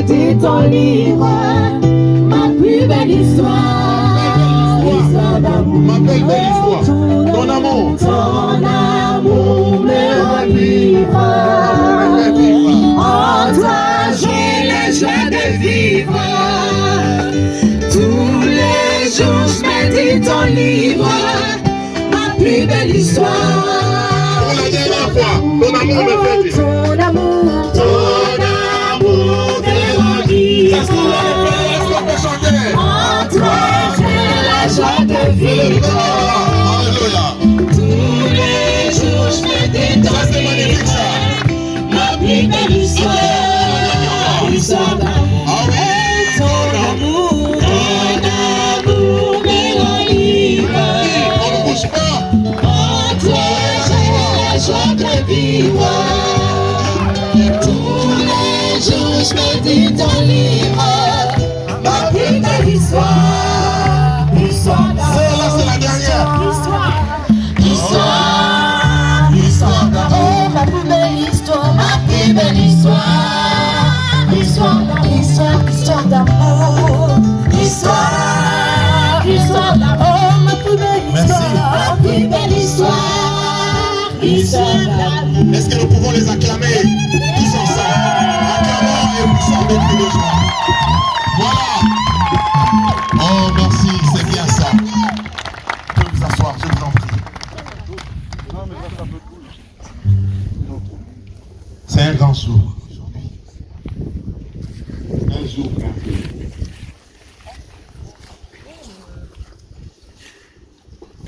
Médite ton livre, ma plus belle histoire, l'histoire d'amour. Ma belle, belle histoire. Ton amour. Ton amour me ravivre. En toi, j'ai la joie de vivre. Tous les jours, je médite ton livre, ma plus belle histoire. Pour la dernière fois, ton amour me fait vivre. Est-ce de. Alléluia. Tous les jours, je me détends. Ma plus belle histoire. Ton amour, ton amour ravivre. On ne bouge pas. En la de. Je médite ton livre. Ma plus belle histoire, l'histoire Celle-là, c'est la dernière. L'histoire, l'histoire, l'histoire d'amour. Ma plus belle histoire, ma plus belle histoire. L'histoire d'amour, l'histoire, l'histoire d'amour. L'histoire, l'histoire d'amour. Ma plus belle Merci. histoire, ma plus belle histoire. L'histoire d'amour. Est-ce que nous pouvons les acclamer? Tous ensemble Acclamons de joie. Voilà. Oh, merci, c'est bien ça. Vous pouvez vous asseoir, je vous en prie. C'est un grand jour aujourd'hui. Un jour merveilleux.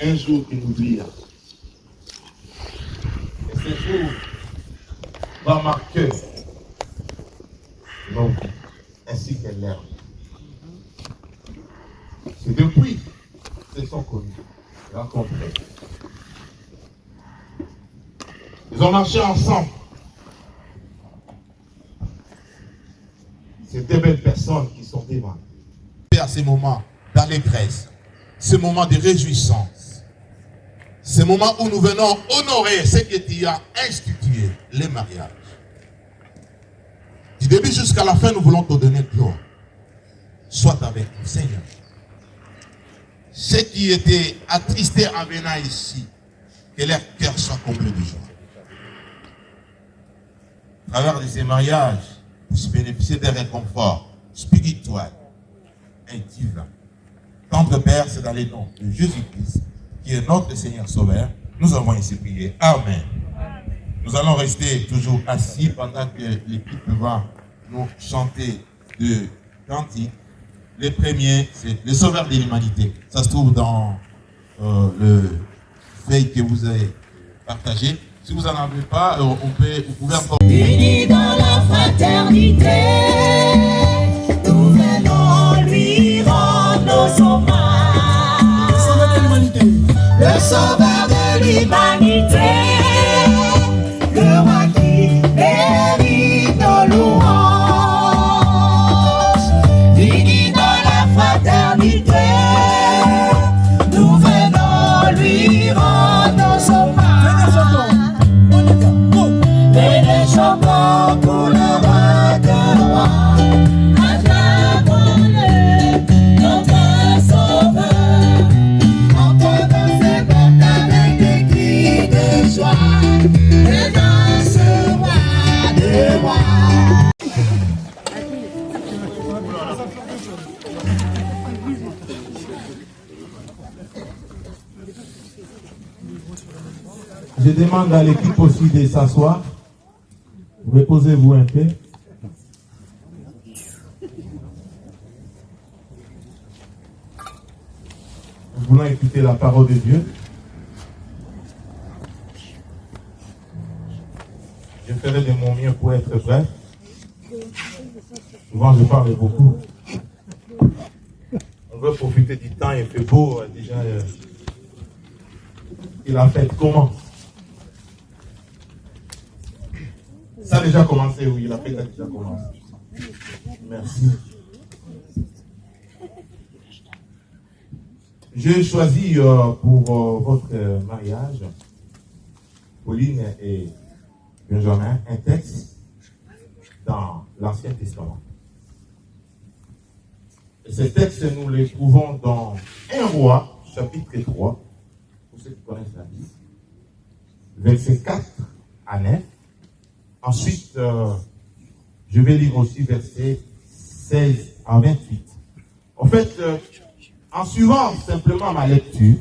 Un jour inoubliable. Et ce jour va marquer ainsi que l'herbe. C'est depuis qu'ils sont connus, rencontrés. Ils ont marché ensemble. C'est des belles personnes qui sont devant. À ces moments d'allégresse, ce moment de réjouissance, ce moment où nous venons honorer ce que tu as institué, les mariages. Début jusqu'à la fin, nous voulons te donner gloire. Sois avec nous, Seigneur. Ceux qui étaient attristés en venant ici, que leur cœur soit comblé de joie. À travers de ces mariages, puissent bénéficier des réconforts spirituels et divins. Tendre Père, c'est dans les noms de Jésus-Christ, qui est notre Seigneur Sauveur. Nous avons ici prié. Amen. Nous allons rester toujours assis pendant que l'équipe va nous chanter de cantiques. Le premier, c'est le Sauveur de l'humanité. Ça se trouve dans euh, le feuille que vous avez partagé. Si vous n'en avez pas, euh, on peut, vous pouvez encore... Unis dans la fraternité, nous venons lui rendre nos hommages. Le sauveur de l'humanité, le demande à l'équipe aussi de s'asseoir. Reposez-vous un peu. Nous voulons écouter la parole de Dieu? Je ferai de mon mieux pour être vrai. Souvent, je parle beaucoup. On veut profiter du temps, il fait beau. euh, Déjà, euh, et la fête commence. Ça a déjà commencé, oui, la fête a déjà commencé. Merci. J'ai choisi euh, pour euh, votre euh, mariage, Pauline et Benjamin, un texte dans l'Ancien Testament. Et ce texte, nous le trouvons dans 1 roi, chapitre 3, pour ceux qui connaissent la Bible, verset 4 à 9. Ensuite, euh, je vais lire aussi verset 16 à 28. En fait, euh, en suivant simplement ma lecture,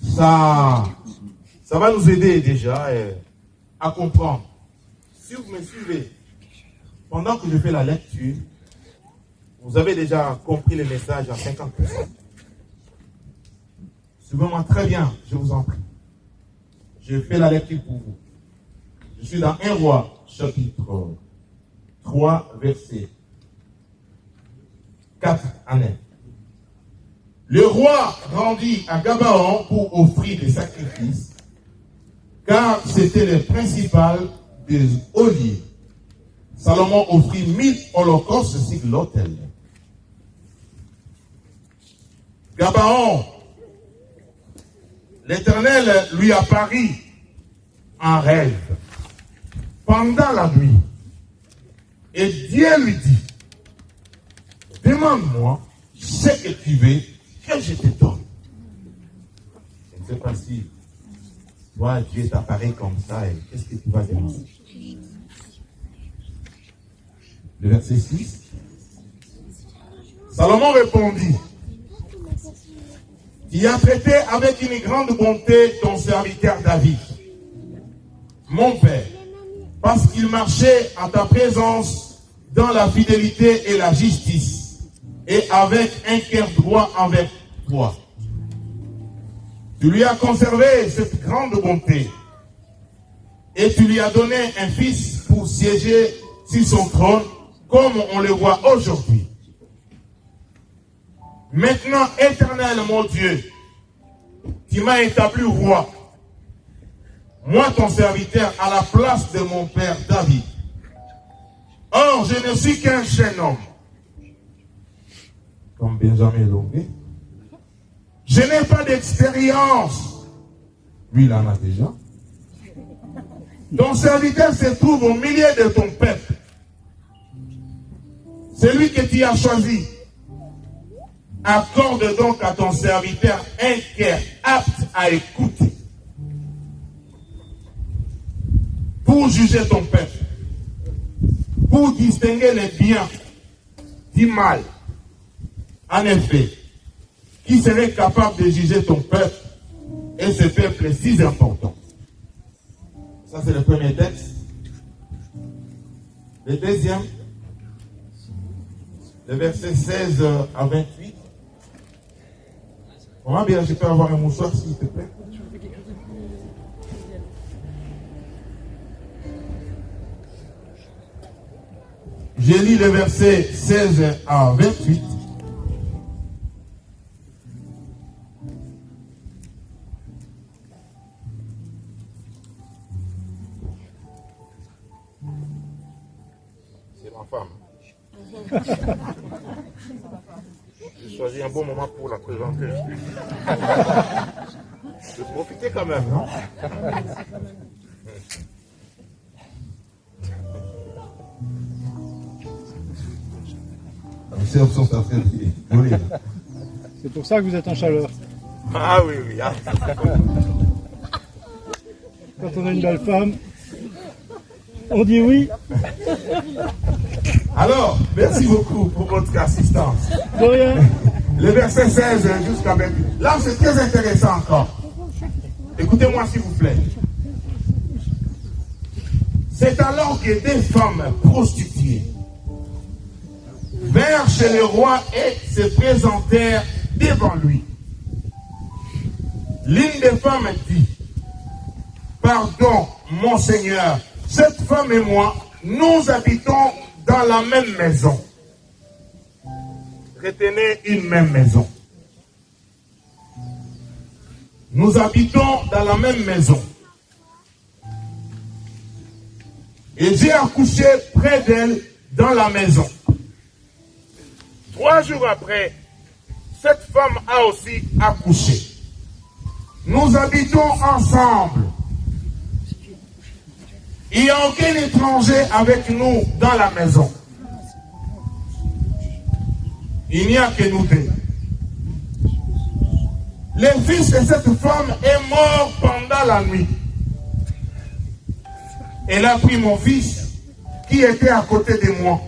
ça, ça va nous aider déjà euh, à comprendre. Si vous me suivez, pendant que je fais la lecture, vous avez déjà compris le message à 50%. Suivez-moi très bien, je vous en prie. Je fais la lecture pour vous. Je suis dans 1 roi, chapitre 3, verset 4 à 9. Le roi rendit à Gabaon pour offrir des sacrifices, car c'était le principal des oliers. Salomon offrit mille holocaustes sur l'autel. Gabaon, l'Éternel lui apparut en rêve pendant la nuit. Et Dieu lui dit, demande-moi ce que tu veux que je te donne. Je ne sais pas si toi, Dieu t'apparaît comme ça et qu'est-ce que tu vas demander? Le verset 6. Salomon répondit, Tu as traité avec une grande bonté ton serviteur David, mon père, parce qu'il marchait en ta présence dans la fidélité et la justice, et avec un cœur droit envers toi. Tu lui as conservé cette grande bonté, et tu lui as donné un fils pour siéger sur son trône, comme on le voit aujourd'hui. Maintenant, éternel mon Dieu, tu m'as établi roi, moi ton serviteur, à la place de mon père David. Or, je ne suis qu'un jeune homme, comme Benjamin Longuet. Je n'ai pas d'expérience. Lui, il en a déjà. Ton serviteur se trouve au milieu de ton peuple. Celui que tu as choisi. Accorde donc à ton serviteur un cœur apte à écouter. Pour juger ton peuple. Pour distinguer les biens du mal. En effet, qui serait capable de juger ton peuple et ce peuple si important? Ça, c'est le premier texte. Le deuxième, le verset 16 à 28. Comment bien je peux avoir un mouchoir, s'il te plaît? J'ai lu le verset 16 à 28. Pour ça que vous êtes en chaleur. Ah oui, oui. ah. Quand on a une belle femme, on dit oui. Alors, merci beaucoup pour votre assistance. De rien. Le verset 16 jusqu'à 28. Là, c'est très intéressant encore. Écoutez-moi s'il vous plaît. C'est alors que des femmes prostituées vinrent chez le roi et se présentèrent devant lui. L'une des femmes dit, Pardon, mon Seigneur, cette femme et moi, nous habitons dans la même maison. Retenez une même maison. Nous habitons dans la même maison. Et j'ai accouché près d'elle dans la maison. Trois jours après, cette femme a aussi accouché. Nous habitons ensemble. Il n'y a aucun étranger avec nous dans la maison. Il n'y a que nous deux. Le fils de cette femme est mort pendant la nuit. Elle a pris mon fils qui était à côté de moi.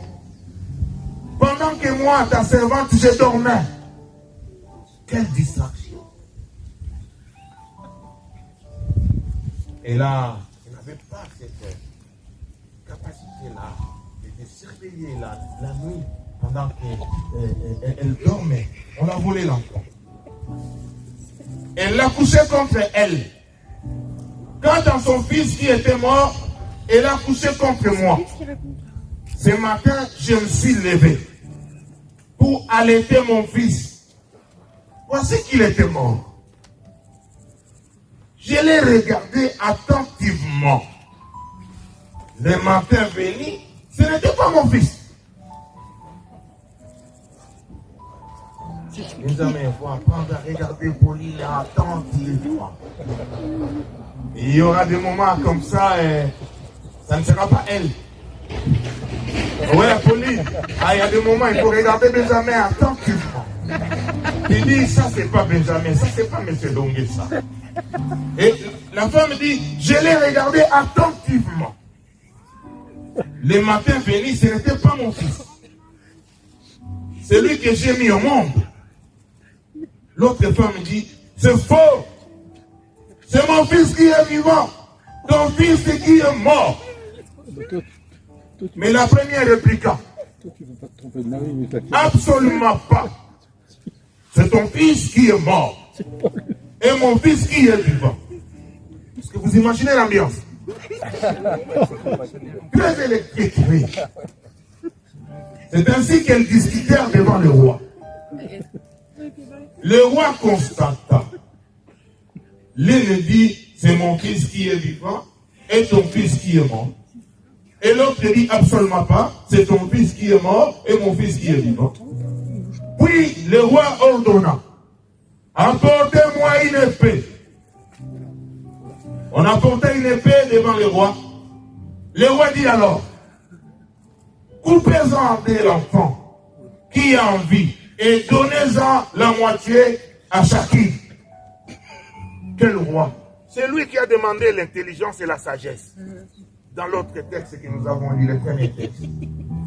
Pendant que moi, ta servante, je dormais. Quelle distraction. Et là, elle n'avait pas cette capacité-là de surveiller la, la nuit pendant qu'elle elle dormait. On a volé l'enfant. Elle l'a couché contre elle. Quand son fils qui était mort, elle a couché contre moi. Ce matin, je me suis levé pour allaiter mon fils. Voici qu'il était mort. Je l'ai regardé attentivement. Le matin venu, ce n'était pas mon fils. Mes amis, il faut apprendre à regarder Pauline attentivement. Il y aura des moments comme ça, et ça ne sera pas elle. Oui, Pauline, ah, il y a des moments, il faut regarder Benjamin attentivement. Il dit, ça c'est pas Benjamin, ça c'est pas M. Dongue, ça. Et la femme dit, je l'ai regardé attentivement. Le matin venu, ce n'était pas mon fils. C'est lui que j'ai mis au monde. L'autre femme dit, c'est faux. C'est mon fils qui est vivant. Ton fils qui est mort. Mais la première répliqua. Absolument pas. C'est ton fils qui est mort. Et mon fils qui est vivant. Est-ce que vous imaginez l'ambiance Très électrique, oui. C'est ainsi qu'elles discutèrent devant le roi. Le roi constata. L'une dit, c'est mon fils qui est vivant et ton fils qui est mort. Et l'autre dit, absolument pas, c'est ton fils qui est mort et mon fils qui est vivant. Puis le roi ordonna, apportez-moi une épée. On apportait une épée devant le roi. Le roi dit alors, coupez-en l'enfant qui a envie et donnez-en la moitié à chacun. Quel roi? C'est lui qui a demandé l'intelligence et la sagesse. Dans l'autre texte que nous avons lu, le premier texte.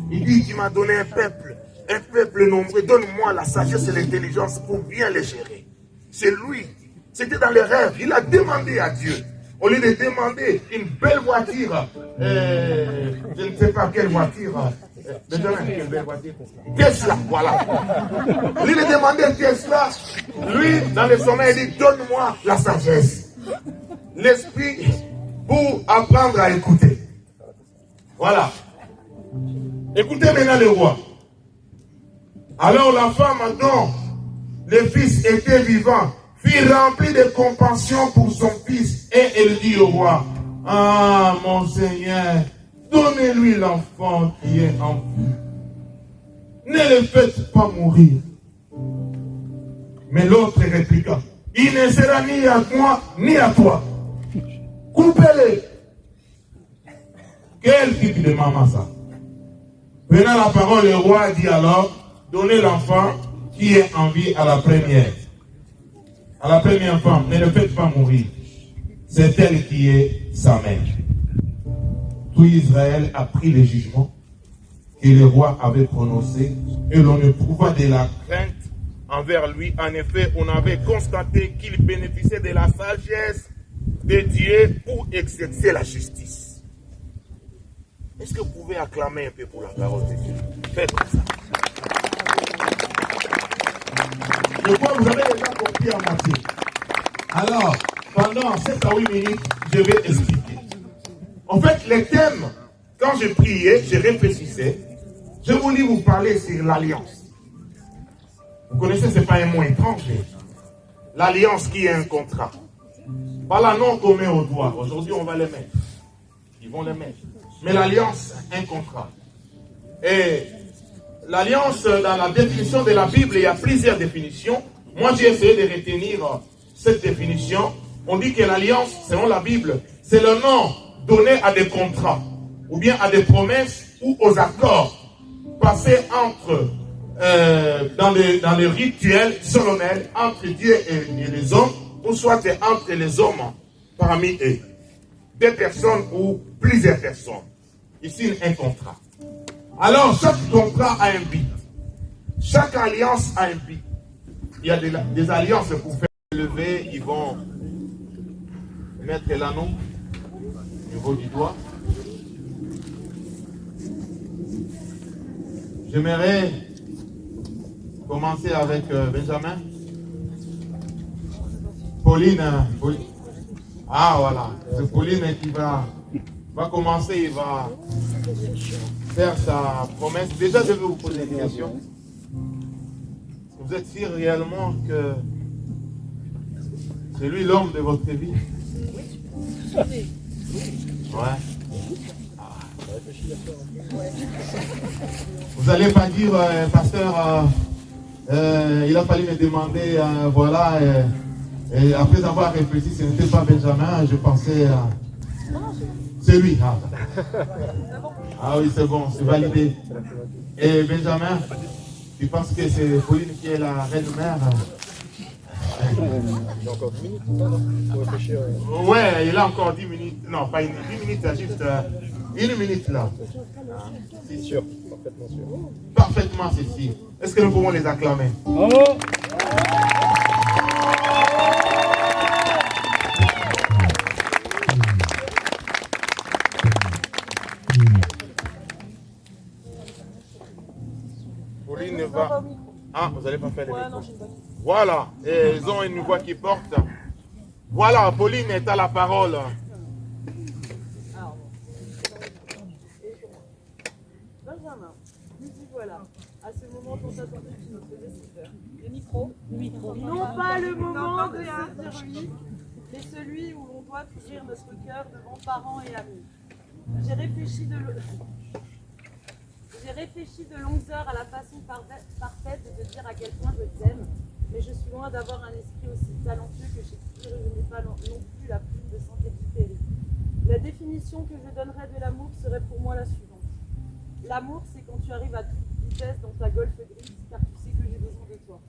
Il dit, tu m'as donné un peuple, un peuple nombreux, donne-moi la sagesse et l'intelligence pour bien les gérer. C'est lui. C'était dans les rêves. Il a demandé à Dieu. Au lieu de demander une belle voiture, euh, je ne sais pas quelle voiture, Benjamin, quelle belle Tesla, voilà. Au lieu de demander Tesla, lui, dans le sommeil, il dit, donne-moi la sagesse. L'esprit pour apprendre à écouter. Voilà. Écoutez maintenant le roi. Alors la femme dont le fils était vivant fut remplie de compassion pour son fils et elle dit au roi, Ah mon Seigneur, donnez-lui l'enfant qui est en vous. Ne le faites pas mourir. Mais l'autre répliqua, il ne sera ni à moi ni à toi. Coupez-le. Quel type de maman ça? Prenant la parole, le roi dit alors, donnez l'enfant qui est en vie à la première. À la première femme, ne le faites pas mourir. C'est elle qui est sa mère. Tout Israël a pris le jugement que le roi avait prononcé et l'on éprouva de la crainte envers lui. En effet, on avait constaté qu'il bénéficiait de la sagesse de Dieu pour exercer la justice. Est-ce que vous pouvez acclamer un peu pour la parole de Dieu? Faites comme ça. Crois que vous avez déjà compris à moitié. Alors, pendant 7 à 8 minutes, je vais expliquer. En fait, les thèmes, quand je priais, je réfléchissais, je voulais vous parler sur l'alliance. Vous connaissez, ce n'est pas un mot étranger. L'alliance qui est un contrat. Pas la non qu'on met au doigt. Aujourd'hui, on va les mettre. Ils vont les mettre. Mais l'alliance, un contrat. Et l'alliance, dans la définition de la Bible, il y a plusieurs définitions. Moi, j'ai essayé de retenir cette définition. On dit que l'alliance, selon la Bible, c'est le nom donné à des contrats, ou bien à des promesses, ou aux accords passés entre, euh, dans, le, dans rituel solennel entre Dieu et, et les hommes, ou soit entre les hommes parmi eux. Des personnes ou plusieurs personnes. Ici, un contrat. Alors, chaque contrat a un but. Chaque alliance a un but. Il y a des, alliances pour faire lever, ils vont mettre l'anneau au niveau du doigt. J'aimerais commencer avec euh, Benjamin. Euh, Pauline. Ah voilà, c'est Pauline qui va, va commencer, il va faire sa promesse. Déjà, je vais vous poser une question. Vous êtes sûr réellement que c'est lui l'homme de votre vie? Ouais. Vous n'allez pas dire, euh, pasteur, euh, euh, il a fallu me demander, voilà, et après avoir réfléchi, ce n'était pas Benjamin, je pensais, c'est lui. Ah, Ah oui, c'est bon, c'est validé. Et Benjamin, tu penses que c'est Pauline qui est la reine mère J'ai encore 10 minutes pour réfléchir. euh. Ouais, il a encore 10 minutes. Non, pas une 10 minutes, c'est juste euh, une minute là. C'est sûr, parfaitement sûr. Parfaitement ceci. Est-ce que nous pouvons les acclamer? Bravo Ah, vous n'allez pas faire les micros. Voilà, et ils ont une voix qui porte. Voilà, Pauline est à la parole. Benjamin, nous y voilà. À ce moment dont attendait notre décideur. Le micro Le micro. Non pas le moment de dire oui, mais celui où l'on doit ouvrir notre cœur devant parents et amis. J'ai réfléchi de lo- J'ai réfléchi de longues heures à la façon parfa- parfaite de te dire à quel point je t'aime, mais je suis loin d'avoir un esprit aussi talentueux que Shakespeare et je n'ai pas non plus la plume de Saint-Exupéry. La définition que je donnerais de l'amour serait pour moi la suivante. L'amour, c'est quand tu arrives à toute vitesse dans ta golfe grise, car tu sais que j'ai besoin de toi.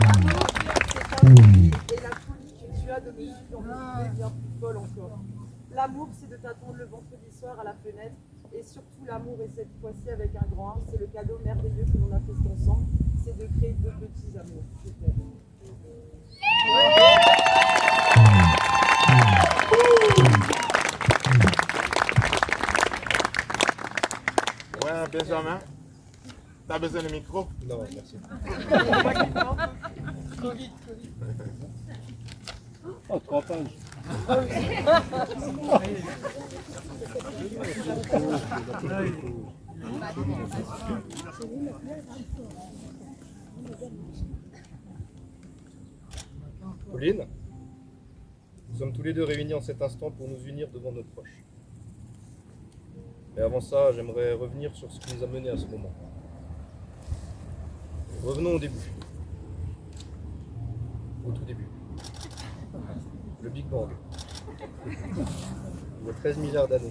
L'amour, c'est ta folie et la de me suivre dans mes bien plus folles encore. L'amour, c'est de t'attendre le vendredi soir à la fenêtre. Et surtout, l'amour, et cette fois-ci avec un grand 1, c'est le cadeau merveilleux que l'on a fait ensemble, c'est de créer deux petits amours. Je. Ouais, Benjamin. T'as besoin de micro? Non, merci. Oh, trois pages. Pauline, nous sommes tous les deux réunis en cet instant pour nous unir devant nos proches. Mais avant ça, j'aimerais revenir sur ce qui nous a menés à ce moment. Revenons au début. Au tout début. Le Big Bang. Il y a 13 milliards d'années.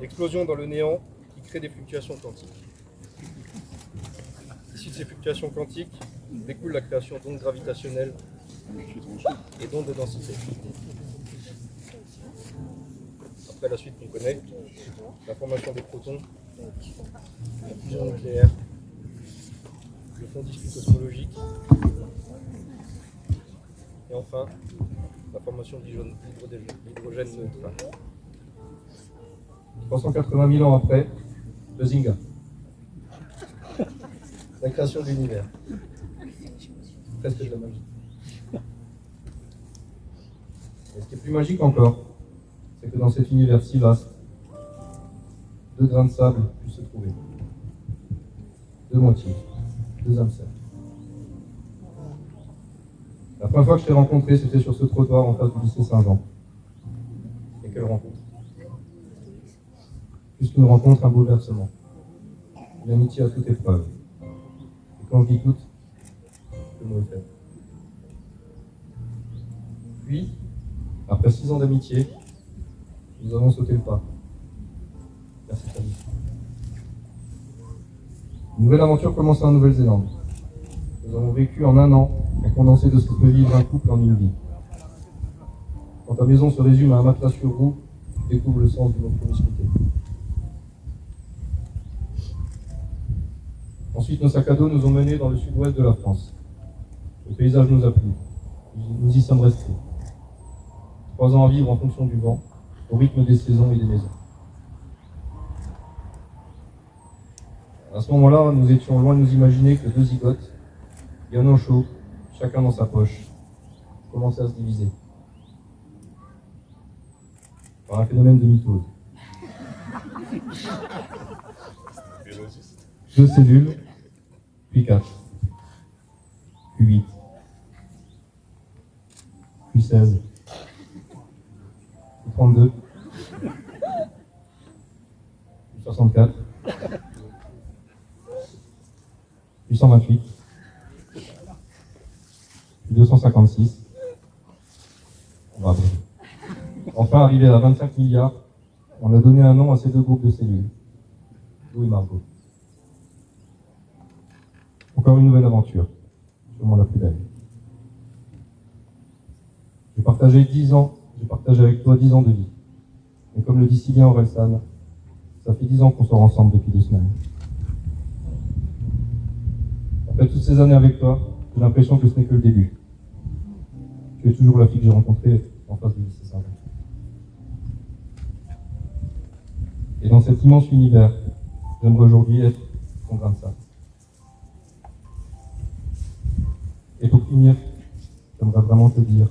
L'explosion dans le néant qui crée des fluctuations quantiques. Ici de ces fluctuations quantiques découle la création d'ondes gravitationnelles et d'ondes de densité. Après la suite qu'on connaît, la formation des protons, la fusion nucléaire le fonds d'issue cosmologique. Et enfin, la formation d'hydrogène neutral. 380 000 ans après, le Zinga. La création de l'univers. Presque de la magie. Et ce qui est plus magique encore, c'est que dans cet univers si vaste, deux grains de sable puissent se trouver. Deux moitiés, deux âmes sœurs. La première fois que je t'ai rencontré, c'était sur ce trottoir en face du lycée Saint-Jean. Et quelle rencontre? Plus qu'une rencontre, un bouleversement. Une amitié à toute épreuve. Et quand je dis toute, le mot est. Puis, après six ans d'amitié, nous avons sauté le pas. Merci. Une nouvelle aventure commence en Nouvelle-Zélande. Nous avons vécu en un an un condensé de ce que peut vivre un couple en une vie. Quand ta maison se résume à un matelas sur roue, tu découvres le sens de notre promiscuité. Ensuite, nos sacs à dos nous ont menés dans le sud-ouest de la France. Le paysage nous a plu. Nous y sommes restés. Trois ans à vivre en fonction du vent, au rythme des saisons et des maisons. À ce moment-là, nous étions loin de nous imaginer que deux zigotes, bien au chaud, chacun dans sa poche, commençaient à se diviser. Par un phénomène de mitose. Deux cellules, puis quatre, puis huit, puis seize, puis trente-deux, puis soixante-quatre, puis cent vingt-huit, puis deux cent cinquante-six. Bravo. Enfin, arrivé à 25 milliards, on a donné un nom à ces deux groupes de cellules. Louis Margot. Encore une nouvelle aventure, sûrement la plus belle. J'ai partagé dix ans, j'ai partagé avec toi dix ans de vie. Et comme le dit si bien ça fait dix ans qu'on sort ensemble depuis deux semaines. Après toutes ces années avec toi, j'ai l'impression que ce n'est que le début. Tu es toujours la fille que j'ai rencontrée en face du lycée Et dans cet immense univers, j'aimerais aujourd'hui être ton grain de. Et pour finir, j'aimerais vraiment te dire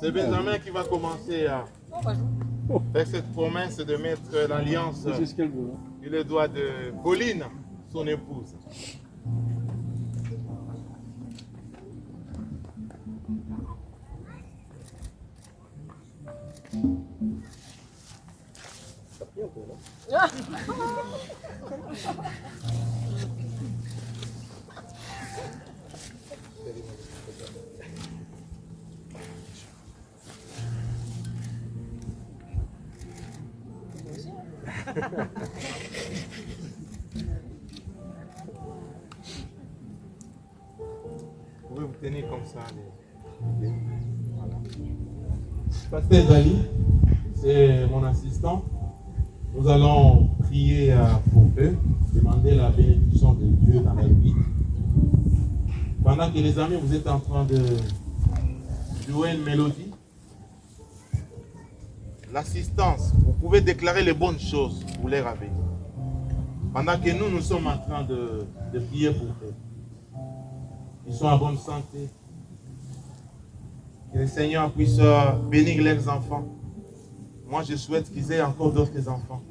C'est Benjamin qui va commencer à faire cette promesse de mettre l'alliance hein. sur le doigt de Pauline, son épouse. Pasteur Dali, c'est mon assistant. Nous allons prier euh, pour eux, demander la bénédiction de Dieu dans leur vie. Pendant que les amis, vous êtes en train de jouer une mélodie, l'assistance, vous pouvez déclarer les bonnes choses pour leur avenir. Pendant que nous, nous sommes en train de, de prier pour eux. Ils sont en bonne santé. Que le Seigneur puisse euh, bénir leurs enfants. Moi, je souhaite qu'ils aient encore d'autres enfants.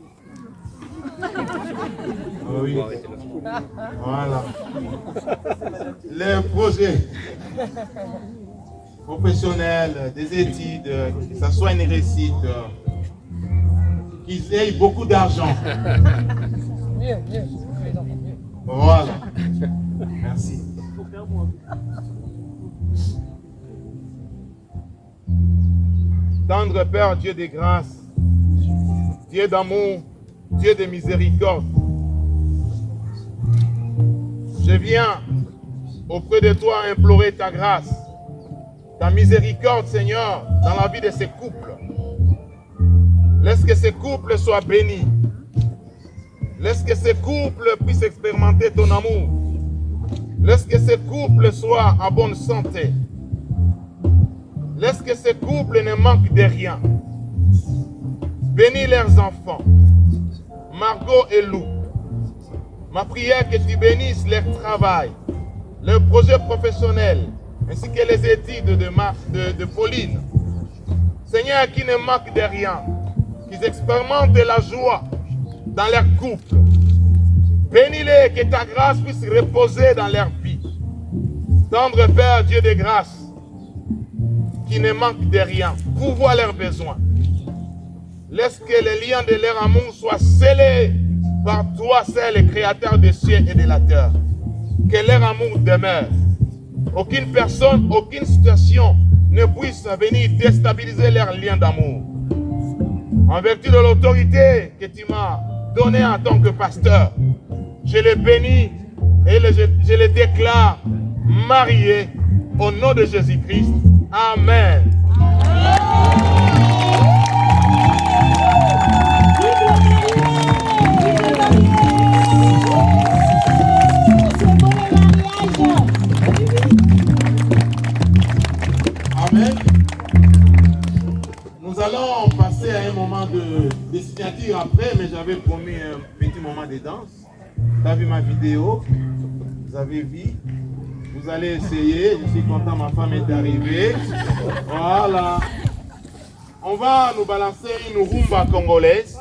Oui. Voilà. Les projets professionnels, des études, que ce soit une réussite, qu'ils aient beaucoup d'argent. Voilà. Merci. Tendre Père, Dieu de grâce, Dieu d'amour, Dieu de miséricorde. Je viens auprès de toi implorer ta grâce, ta miséricorde, Seigneur, dans la vie de ces couples. Laisse que ces couples soient bénis. Laisse que ces couples puissent expérimenter ton amour. Laisse que ces couples soient en bonne santé. Laisse que ces couples ne manquent de rien. Bénis leurs enfants. Margot et Lou. Ma prière que tu bénisses leur travail, leur projet professionnel, ainsi que les études de, de, de Pauline. Seigneur, qui ne manque de rien, qu'ils expérimentent la joie dans leur couple. Bénis-les, que ta grâce puisse reposer dans leur vie. Tendre Père, Dieu de grâce, qui ne manque de rien, pourvois leurs besoins. Laisse que les liens de leur amour soient scellés par toi, seul le créateur des cieux et de la terre. Que leur amour demeure. Aucune personne, aucune situation ne puisse venir déstabiliser leurs liens d'amour. En vertu de l'autorité que tu m'as donnée en tant que pasteur, je les bénis et je les déclare mariés au nom de Jésus-Christ. Amen. Amen. Nous allons passer à un moment de, de signature après, mais j'avais promis un petit moment de danse. Vous avez vu ma vidéo, vous avez vu? Allez essayer, je suis content, ma femme est arrivée. Voilà. On va nous balancer une rumba congolaise.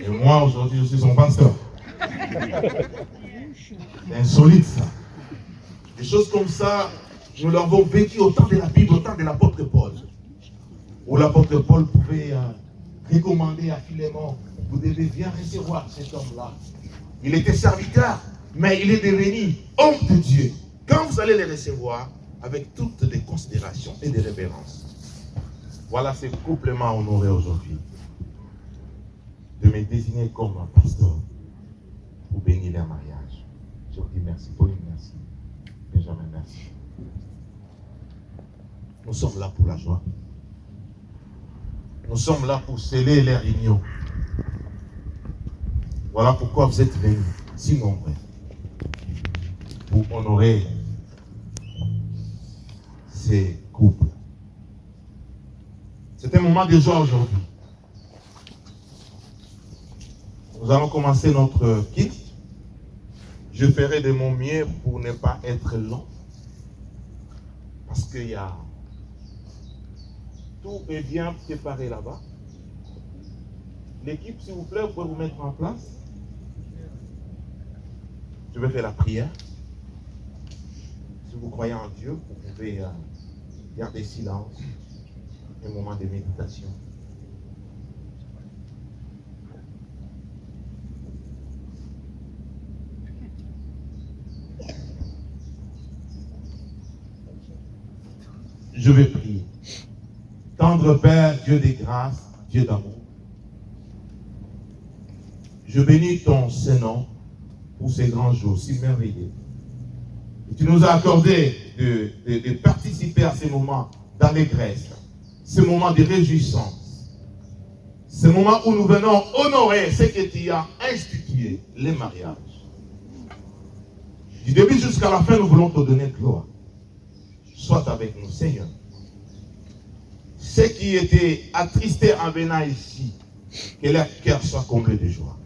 Et moi, aujourd'hui, je suis son pasteur. Insolite, ça. Des choses comme ça, nous l'avons vécu au temps de la Bible, au temps de l'apôtre Paul. Où l'apôtre Paul pouvait euh, recommander à Philémon, vous devez bien recevoir cet homme-là. Il était serviteur, mais il est devenu homme de Dieu. Quand vous allez le recevoir, avec toutes les considérations et des révérences. Voilà ce couple m'a honoré aujourd'hui. De me désigner comme un pasteur pour bénir leur mariage. Je vous dis merci. Pauline, merci. Benjamin, merci. Nous sommes là pour la joie. Nous sommes là pour sceller leur union. Voilà pourquoi vous êtes venus, si nombreux, pour honorer ces couples. C'est un moment de joie aujourd'hui. Nous allons commencer notre kit. Je ferai de mon mieux pour ne pas être long. Parce qu'il y a tout est bien préparé là-bas. L'équipe, s'il vous plaît, vous pouvez vous mettre en place. Je vais faire la prière. Si vous croyez en Dieu, vous pouvez euh, garder silence. Un moment de méditation. Je vais prier. Tendre Père, Dieu des grâces, Dieu d'amour. Je bénis ton Saint-Nom pour ces grands jours si merveilleux. Et tu nous as accordé de, de- de participer à ces moments d'allégresse, ces moments de réjouissance, ces moments où nous venons honorer ce que tu as institué, les mariages. Du début jusqu'à la fin, nous voulons te donner gloire. Sois avec nous, Seigneur. Ceux qui étaient attristés en venant ici, que leur cœur soit comblé de joie.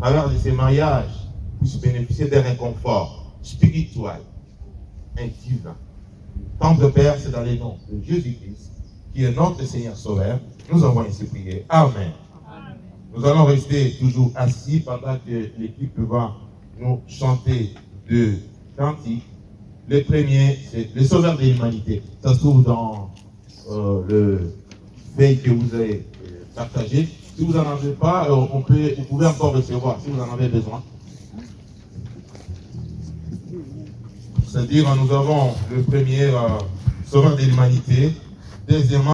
À travers de ces mariages, puissent bénéficier d'un réconfort spirituel, intime. Tendre Père, c'est dans les noms de Jésus-Christ, qui est notre Seigneur Sauveur. Nous avons ainsi prié. Amen. Nous allons rester toujours assis pendant que l'équipe va nous chanter deux cantiques. Le premier, c'est le Sauveur de l'humanité. Ça se trouve dans euh, le veille que vous avez euh, partagé. Si vous n'en avez pas, euh, on peut, vous pouvez encore recevoir si vous en avez besoin. C'est-à-dire, nous avons le premier euh, Sauveur de l'humanité. Deuxièmement,